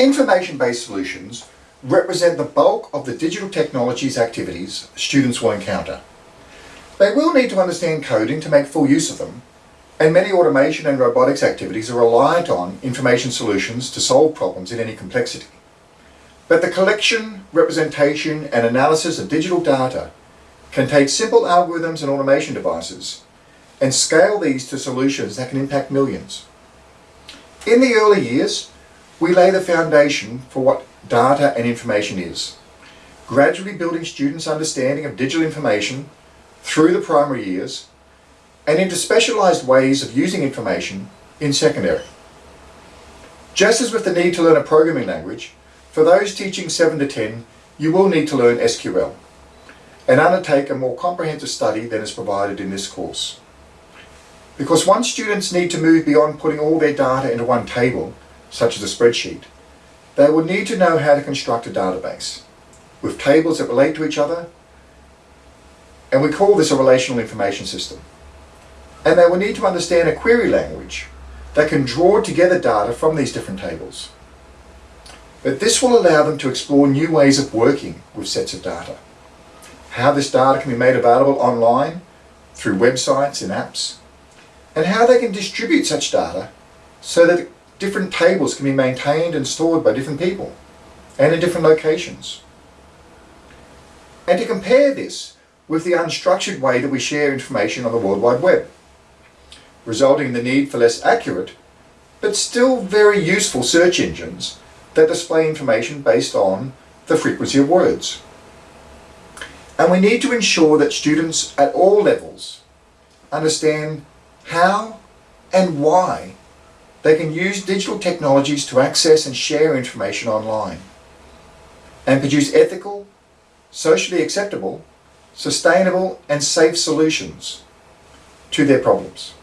information-based solutions represent the bulk of the digital technologies activities students will encounter. They will need to understand coding to make full use of them, and many automation and robotics activities are reliant on information solutions to solve problems in any complexity. But the collection, representation and analysis of digital data can take simple algorithms and automation devices and scale these to solutions that can impact millions. In the early years, we lay the foundation for what data and information is, gradually building students' understanding of digital information through the primary years and into specialised ways of using information in secondary. Just as with the need to learn a programming language, for those teaching 7 to 10, you will need to learn SQL and undertake a more comprehensive study than is provided in this course. Because once students need to move beyond putting all their data into one table, such as a spreadsheet, they will need to know how to construct a database with tables that relate to each other, and we call this a relational information system. And they will need to understand a query language that can draw together data from these different tables. But this will allow them to explore new ways of working with sets of data. How this data can be made available online, through websites and apps, and how they can distribute such data so that different tables can be maintained and stored by different people and in different locations. And to compare this with the unstructured way that we share information on the World Wide Web, resulting in the need for less accurate but still very useful search engines that display information based on the frequency of words. And we need to ensure that students at all levels understand how and why they can use digital technologies to access and share information online and produce ethical, socially acceptable, sustainable and safe solutions to their problems.